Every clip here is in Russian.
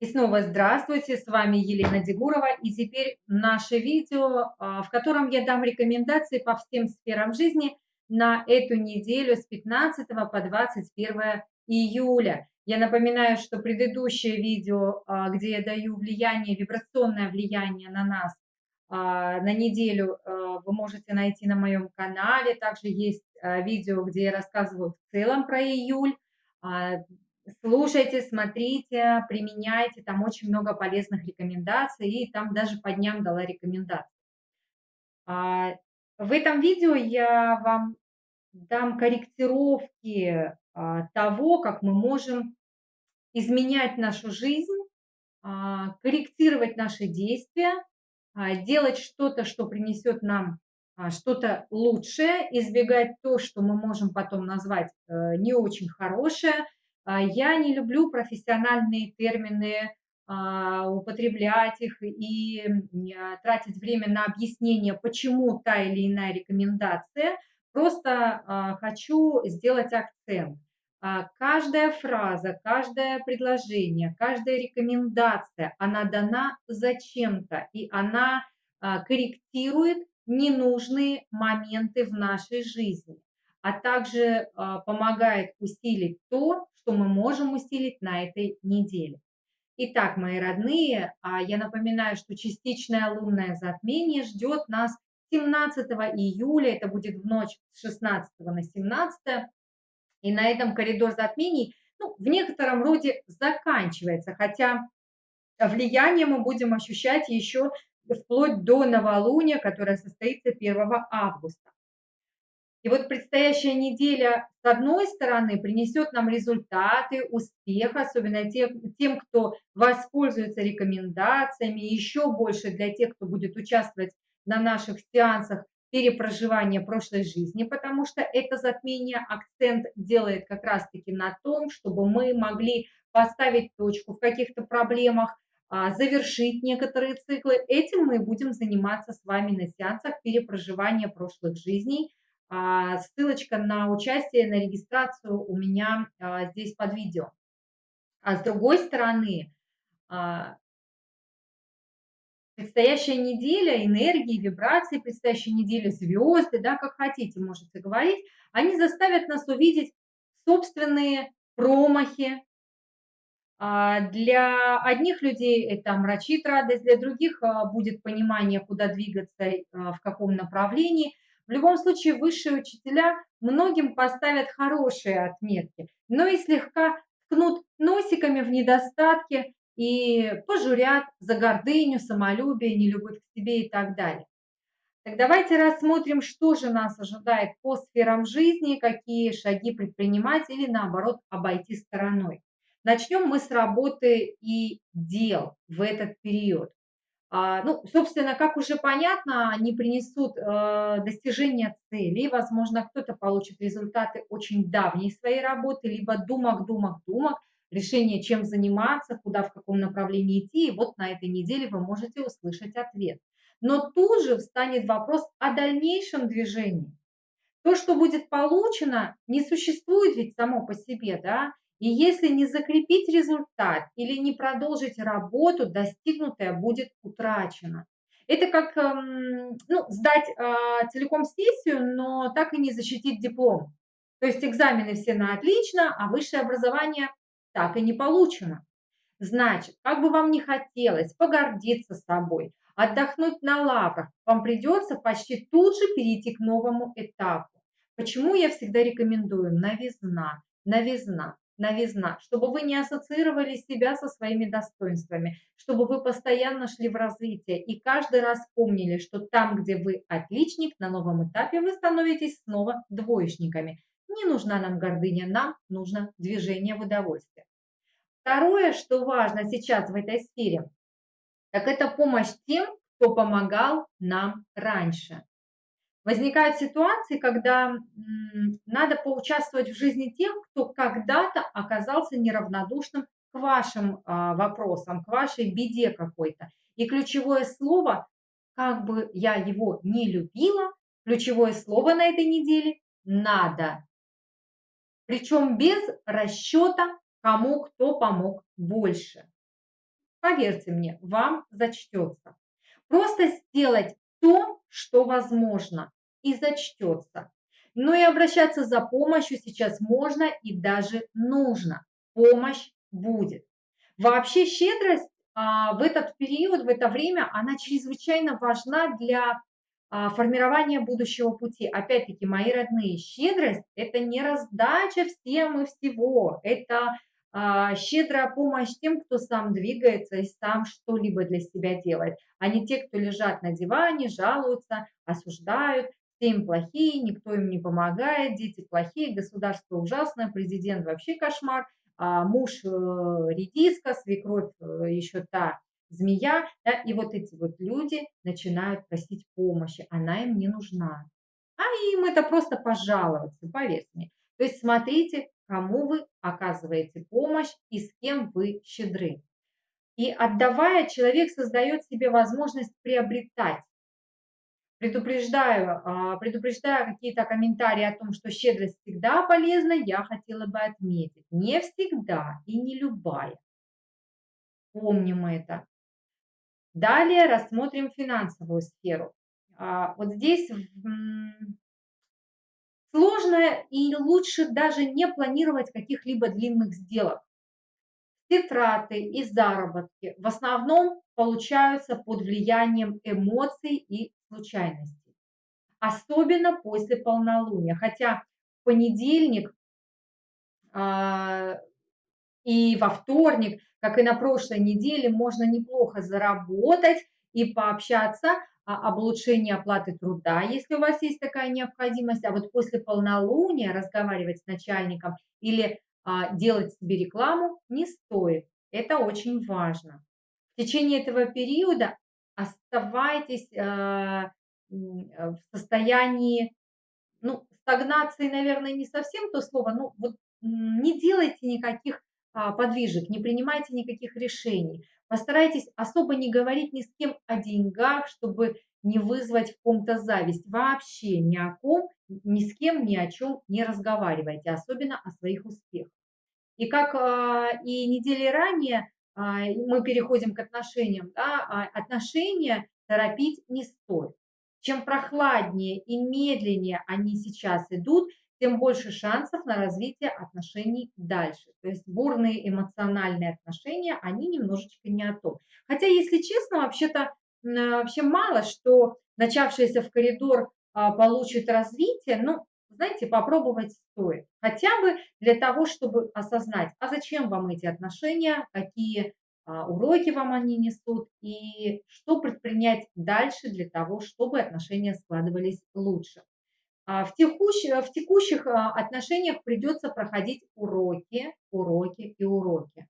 И снова здравствуйте, с вами Елена Дегурова. И теперь наше видео, а, в котором я дам рекомендации по всем сферам жизни на эту неделю с 15 по 21 июля. Я напоминаю, что предыдущее видео, а, где я даю влияние, вибрационное влияние на нас, а, на неделю вы можете найти на моем канале. Также есть видео, где я рассказываю в целом про июль слушайте, смотрите, применяйте, там очень много полезных рекомендаций, и там даже по дням дала рекомендации. А, в этом видео я вам дам корректировки а, того, как мы можем изменять нашу жизнь, а, корректировать наши действия, делать что-то, что принесет нам что-то лучшее, избегать то, что мы можем потом назвать э, не очень хорошее – я не люблю профессиональные термины, а, употреблять их и а, тратить время на объяснение, почему та или иная рекомендация. Просто хочу сделать акцент. Каждая фраза, каждое предложение, каждая рекомендация, она дана зачем-то, и она корректирует ненужные моменты в нашей жизни, а также помогает усилить то, что мы можем усилить на этой неделе. Итак, мои родные, а, я напоминаю, что частичное лунное затмение ждет нас 17 июля, это будет в ночь с 16 на 17, и на этом коридор затмений ну, в некотором роде заканчивается, хотя влияние мы будем ощущать еще вплоть до новолуния, которое состоится 1 августа. И вот предстоящая неделя, с одной стороны, принесет нам результаты, успех, особенно тем, тем, кто воспользуется рекомендациями, еще больше для тех, кто будет участвовать на наших сеансах перепроживания прошлой жизни, потому что это затмение акцент делает как раз-таки на том, чтобы мы могли поставить точку в каких-то проблемах, а, завершить некоторые циклы. Этим мы будем заниматься с вами на сеансах перепроживания прошлых жизней, ссылочка на участие, на регистрацию у меня а, здесь под видео. А с другой стороны, а, предстоящая неделя энергии, вибрации, предстоящая неделя звезды, да, как хотите, можете говорить, они заставят нас увидеть собственные промахи. Для одних людей это омрачит радость, для других будет понимание, куда двигаться, в каком направлении – в любом случае, высшие учителя многим поставят хорошие отметки, но и слегка ткнут носиками в недостатки и пожурят за гордыню, самолюбие, нелюбовь к себе и так далее. Так давайте рассмотрим, что же нас ожидает по сферам жизни, какие шаги предпринимать или наоборот обойти стороной. Начнем мы с работы и дел в этот период. А, ну, собственно, как уже понятно, они принесут э, достижение целей. Возможно, кто-то получит результаты очень давней своей работы, либо думок, думок, думок, решение, чем заниматься, куда, в каком направлении идти. И вот на этой неделе вы можете услышать ответ. Но тут же встанет вопрос о дальнейшем движении. То, что будет получено, не существует ведь само по себе, да, и если не закрепить результат или не продолжить работу, достигнутое будет утрачено. Это как эм, ну, сдать целиком сессию, но так и не защитить диплом. То есть экзамены все на отлично, а высшее образование так и не получено. Значит, как бы вам ни хотелось погордиться собой, отдохнуть на лаврах, вам придется почти тут же перейти к новому этапу. Почему я всегда рекомендую новизна, новизна новизна, чтобы вы не ассоциировали себя со своими достоинствами, чтобы вы постоянно шли в развитие и каждый раз помнили, что там, где вы отличник, на новом этапе вы становитесь снова двоечниками. Не нужна нам гордыня, нам нужно движение в удовольствие. Второе, что важно сейчас в этой сфере, так это помощь тем, кто помогал нам раньше. Возникают ситуации, когда надо поучаствовать в жизни тех, кто когда-то оказался неравнодушным к вашим а, вопросам, к вашей беде какой-то. И ключевое слово, как бы я его не любила, ключевое слово на этой неделе – надо. Причем без расчета, кому кто помог больше. поверьте мне, вам зачтется. Просто сделать то, что возможно, и зачтется. Но и обращаться за помощью сейчас можно и даже нужно. Помощь будет. Вообще щедрость а, в этот период, в это время, она чрезвычайно важна для а, формирования будущего пути. Опять-таки, мои родные, щедрость – это не раздача всем и всего, это а, щедрая помощь тем, кто сам двигается и сам что-либо для себя делает, а не те, кто лежат на диване, жалуются, осуждают, все им плохие, никто им не помогает, дети плохие, государство ужасное, президент вообще кошмар, а муж э, редиска, свекровь э, еще та змея, да, и вот эти вот люди начинают просить помощи, она им не нужна. А им это просто пожаловаться, поверьте мне. То есть смотрите, кому вы оказываете помощь и с кем вы щедры. И отдавая, человек создает себе возможность приобретать. Предупреждаю, а, предупреждаю какие-то комментарии о том, что щедрость всегда полезна, я хотела бы отметить. Не всегда и не любая. Помним это. Далее рассмотрим финансовую сферу. А, вот здесь сложно и лучше даже не планировать каких-либо длинных сделок. Все траты и заработки в основном получаются под влиянием эмоций и случайностей. Особенно после полнолуния. Хотя в понедельник а, и во вторник как и на прошлой неделе, можно неплохо заработать и пообщаться об улучшении оплаты труда, если у вас есть такая необходимость. А вот после полнолуния разговаривать с начальником или а, делать себе рекламу не стоит. Это очень важно. В течение этого периода оставайтесь а, в состоянии, ну, стагнации, наверное, не совсем то слово, ну, вот не делайте никаких а, подвижек, не принимайте никаких решений. Постарайтесь особо не говорить ни с кем о деньгах, чтобы не вызвать в ком-то зависть. Вообще ни о ком, ни с кем, ни о чем не разговаривайте, особенно о своих успехах. И как а, и недели ранее мы переходим к отношениям, да, отношения торопить не стоит. Чем прохладнее и медленнее они сейчас идут, тем больше шансов на развитие отношений дальше. То есть бурные эмоциональные отношения, они немножечко не о том. Хотя, если честно, вообще-то вообще мало, что начавшийся в коридор а, получит развитие, ну, знаете, попробовать стоит. Хотя бы для того, чтобы осознать, а зачем вам эти отношения, какие а, уроки вам они несут и что предпринять дальше для того, чтобы отношения складывались лучше. А, в текущих, в текущих а, отношениях придется проходить уроки, уроки и уроки.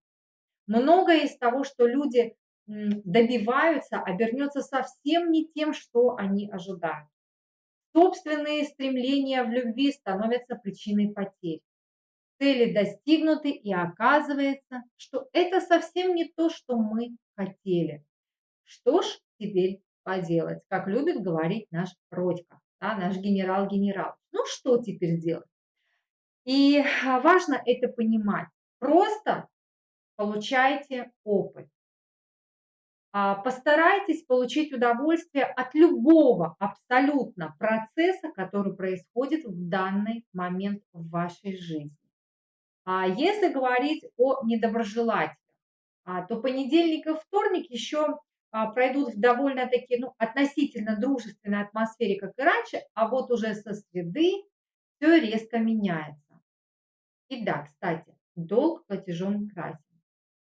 Многое из того, что люди добиваются, обернется совсем не тем, что они ожидают. Собственные стремления в любви становятся причиной потерь. Цели достигнуты, и оказывается, что это совсем не то, что мы хотели. Что ж теперь поделать, как любит говорить наш Родька да, наш генерал-генерал. Ну что теперь делать? И а, важно это понимать. Просто получайте опыт. А, постарайтесь получить удовольствие от любого абсолютно процесса, который происходит в данный момент в вашей жизни. А если говорить о недоброжелателях, то понедельник и вторник еще а, пройдут в довольно-таки ну, относительно дружественной атмосфере, как и раньше, а вот уже со среды все резко меняется. И да, кстати, долг платежом красен.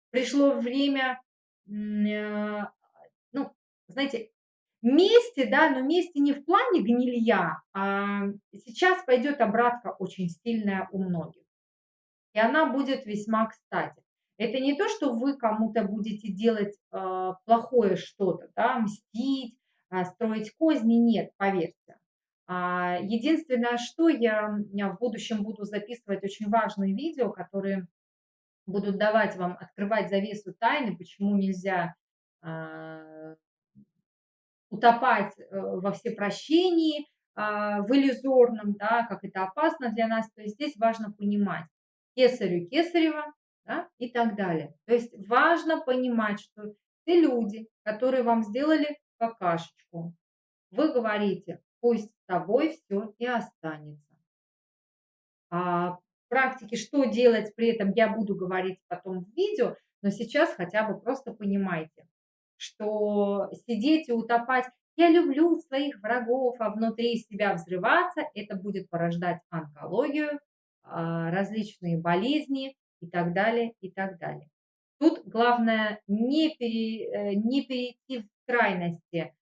Пришло время, ну, знаете, вместе, да, но вместе не в плане гнилья, а сейчас пойдет обратка очень сильная у многих. И она будет весьма кстати. Это не то, что вы кому-то будете делать э, плохое что-то, да, мстить, э, строить козни, нет, поверьте. А, единственное, что я в будущем буду записывать очень важные видео, которые будут давать вам открывать завесу тайны, почему нельзя э, утопать во всепрощении, э, в иллюзорном, да, как это опасно для нас. То есть здесь важно понимать, кесарю кесарева, да, и так далее. То есть важно понимать, что те люди, которые вам сделали какашечку, вы говорите, пусть с тобой все и останется. А практике, что делать при этом, я буду говорить потом в видео, но сейчас хотя бы просто понимайте, что сидеть и утопать, я люблю своих врагов, а внутри себя взрываться, это будет порождать онкологию, а, различные болезни и так далее, и так далее. Тут главное не, пере, э, не перейти в крайности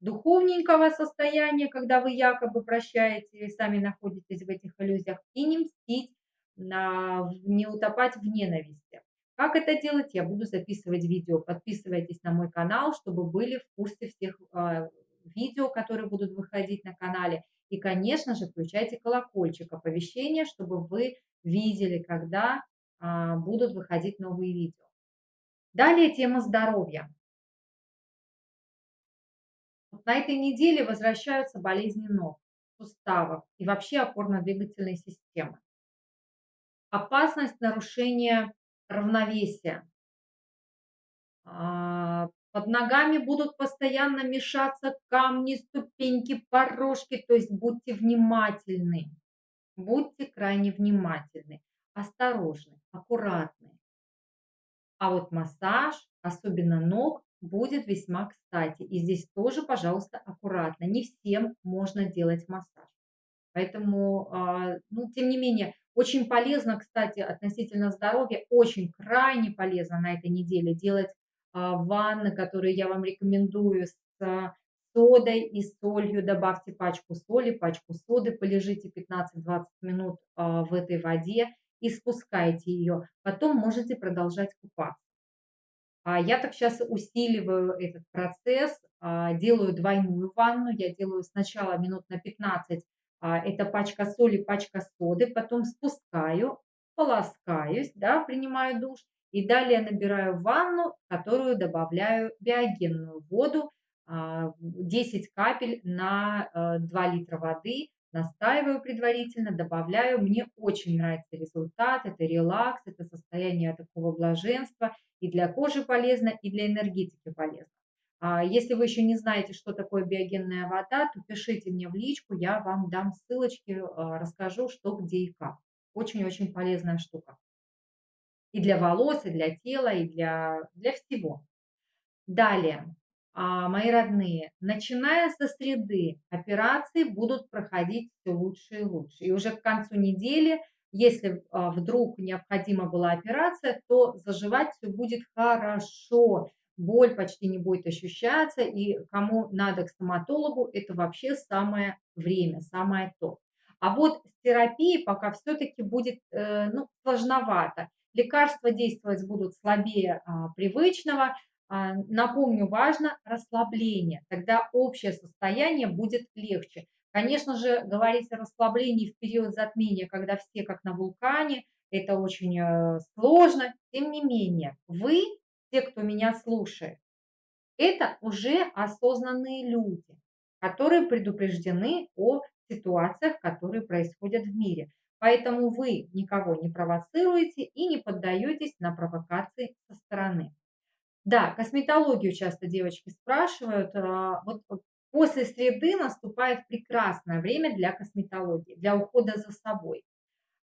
духовненького состояния, когда вы якобы прощаете и сами находитесь в этих иллюзиях, и не мстить, не утопать в ненависти. Как это делать, я буду записывать видео. Подписывайтесь на мой канал, чтобы были в курсе всех э, видео, которые будут выходить на канале. И, конечно же, включайте колокольчик оповещения, чтобы вы видели, когда э, будут выходить новые видео. Далее тема здоровья. На этой неделе возвращаются болезни ног, суставов и вообще опорно-двигательной системы. Опасность нарушения равновесия. А, под ногами будут постоянно мешаться камни, ступеньки, порожки, то есть будьте внимательны. Будьте крайне внимательны, осторожны, аккуратны. А вот массаж, особенно ног, будет весьма кстати. И здесь тоже, пожалуйста, аккуратно. Не всем можно делать массаж. Поэтому, а, ну, тем не менее, очень полезно, кстати, относительно здоровья, очень крайне полезно на этой неделе делать а, ванны, которые я вам рекомендую с а, содой и солью. Добавьте пачку соли, пачку соды, полежите 15-20 минут в этой воде и спускайте ее. Потом можете продолжать купаться. Я так сейчас усиливаю этот процесс, делаю двойную ванну. Я делаю сначала минут на 15 а, это пачка соли, пачка соды, потом спускаю, полоскаюсь, да, принимаю душ, и далее набираю ванну, которую добавляю биогенную воду, 10 а, капель на 2 э, литра воды, настаиваю предварительно, добавляю. Мне очень нравится результат, это релакс, это состояние такого блаженства, и для кожи полезно, и для энергетики полезно. А если вы еще не знаете, что такое биогенная вода, то пишите мне в личку, я вам дам ссылочки, а, расскажу, что, где и как. Очень-очень полезная штука. И для волос, и для тела, и для, для всего. Далее, а, мои родные, начиная со среды, операции будут проходить все лучше и лучше. И уже к концу недели, если вдруг необходима была операция, то заживать все будет хорошо боль почти не будет ощущаться, и кому надо к стоматологу, это вообще самое время, самое то. А вот с терапией пока все-таки будет э, ну, сложновато. Лекарства действовать будут слабее а, привычного. А, напомню, важно расслабление, тогда общее состояние будет легче. Конечно же, говорить о расслаблении в период затмения, когда все как на вулкане, это очень э, сложно. Тем не менее, вы те, кто меня слушает, это уже осознанные люди, которые предупреждены о ситуациях, которые происходят в мире. Поэтому вы никого не провоцируете и не поддаетесь на провокации со стороны. Да, косметологию часто девочки спрашивают. А, вот после среды наступает прекрасное время для косметологии, для ухода за собой.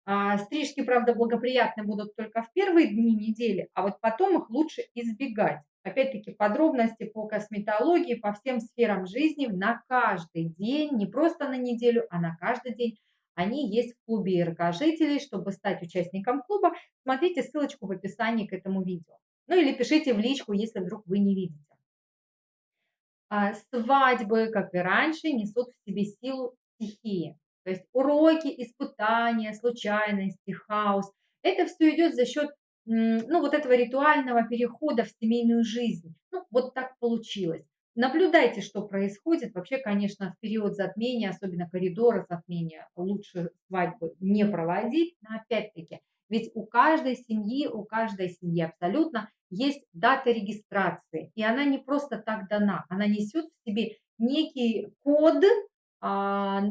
А, стрижки, правда, благоприятны будут только в первые дни недели, а вот потом их лучше избегать. Опять-таки подробности по косметологии, по всем сферам жизни на каждый день, не просто на неделю, а на каждый день. Они есть в клубе РК жителей. Чтобы стать участником клуба, смотрите ссылочку в описании к этому видео. Ну или пишите в личку, если вдруг вы не видите. А, свадьбы, как и раньше, несут в себе силу стихии. То есть уроки, испытания, случайности, хаос. Это все идет за счет ну, вот этого ритуального перехода в семейную жизнь. Ну, вот так получилось. Наблюдайте, что происходит. Вообще, конечно, в период затмения, особенно коридора затмения, лучше свадьбы не проводить. Но опять-таки, ведь у каждой семьи, у каждой семьи абсолютно есть дата регистрации. И она не просто так дана. Она несет в себе некий код, а,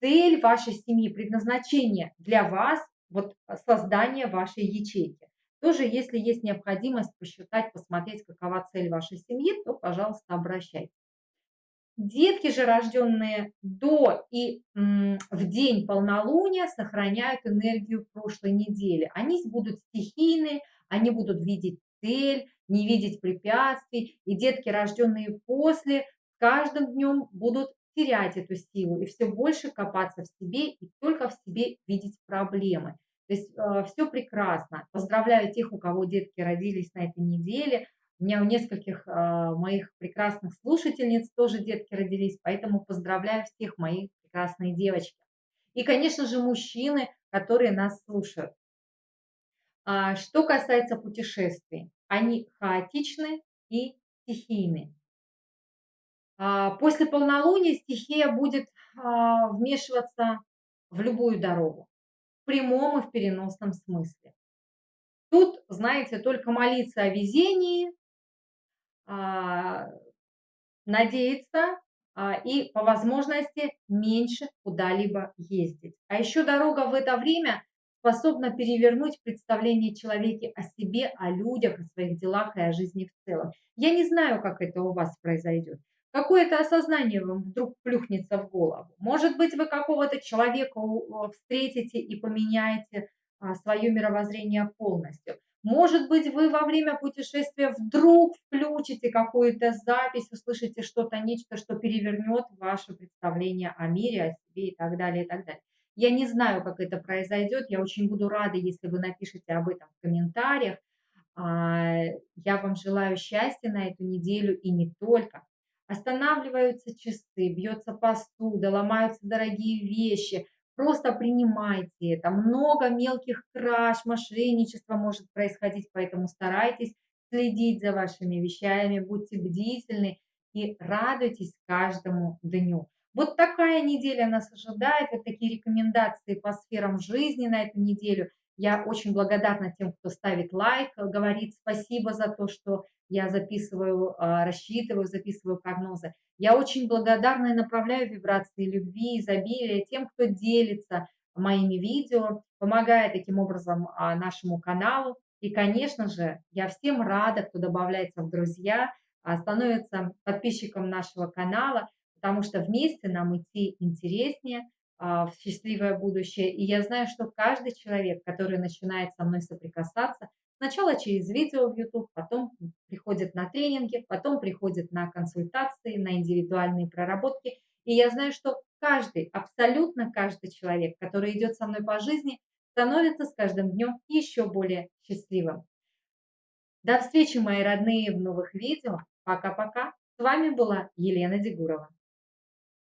цель вашей семьи, предназначение для вас, вот создания вашей ячейки. Тоже, если есть необходимость посчитать, посмотреть, какова цель вашей семьи, то, пожалуйста, обращайтесь. Детки же, рожденные до и в день полнолуния, сохраняют энергию прошлой недели. Они будут стихийны, они будут видеть цель, не видеть препятствий. И детки, рожденные после, каждым днем будут терять эту силу и все больше копаться в себе и только в себе видеть проблемы. То есть э, все прекрасно. Поздравляю тех, у кого детки родились на этой неделе. У меня у нескольких э, моих прекрасных слушательниц тоже детки родились, поэтому поздравляю всех моих прекрасные девочки. И, конечно же, мужчины, которые нас слушают. А, что касается путешествий, они хаотичны и стихийны. А, после полнолуния стихия будет а, вмешиваться в любую дорогу, в прямом и в переносном смысле. Тут, знаете, только молиться о везении, а, надеяться а, и по возможности меньше куда-либо ездить. А еще дорога в это время способна перевернуть представление человека о себе, о людях, о своих делах и о жизни в целом. Я не знаю, как это у вас произойдет. Какое-то осознание вам вдруг плюхнется в голову. Может быть, вы какого-то человека встретите и поменяете а, свое мировоззрение полностью. Может быть, вы во время путешествия вдруг включите какую-то запись, услышите что-то, нечто, что перевернет ваше представление о мире, о себе и так далее, и так далее. Я не знаю, как это произойдет. Я очень буду рада, если вы напишите об этом в комментариях. А, я вам желаю счастья на эту неделю и не только. Останавливаются часы, бьется посуда, ломаются дорогие вещи – Просто принимайте это. Много мелких краж, мошенничества может происходить, поэтому старайтесь следить за вашими вещами, будьте бдительны и радуйтесь каждому дню. Вот такая неделя нас ожидает, вот такие рекомендации по сферам жизни на эту неделю. Я очень благодарна тем, кто ставит лайк, говорит спасибо за то, что я записываю, а, рассчитываю, записываю прогнозы. Я очень благодарна и направляю вибрации любви, изобилия тем, кто делится моими видео, помогая таким образом а, нашему каналу. И, конечно же, я всем рада, кто добавляется в друзья, а, становится подписчиком нашего канала, потому что вместе нам идти интереснее в счастливое будущее. И я знаю, что каждый человек, который начинает со мной соприкасаться, Сначала через видео в YouTube, потом приходит на тренинги, потом приходит на консультации, на индивидуальные проработки. И я знаю, что каждый, абсолютно каждый человек, который идет со мной по жизни, становится с каждым днем еще более счастливым. До встречи, мои родные, в новых видео. Пока-пока. С вами была Елена Дегурова.